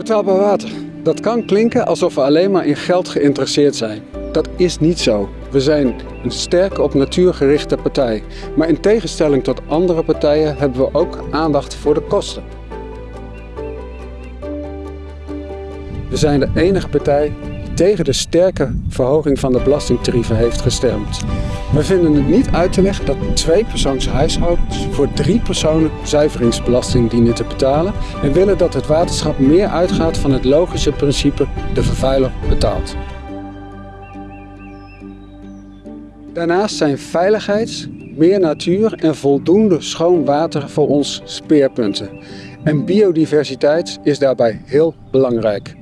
Betaalbaar water. Dat kan klinken alsof we alleen maar in geld geïnteresseerd zijn. Dat is niet zo. We zijn een sterke op natuur gerichte partij. Maar in tegenstelling tot andere partijen hebben we ook aandacht voor de kosten. We zijn de enige partij tegen de sterke verhoging van de belastingtarieven heeft gestemd. We vinden het niet uit te leggen dat twee persoons huishoudens voor drie personen zuiveringsbelasting dienen te betalen en willen dat het waterschap meer uitgaat van het logische principe de vervuiler betaalt. Daarnaast zijn veiligheids, meer natuur en voldoende schoon water voor ons speerpunten. En biodiversiteit is daarbij heel belangrijk.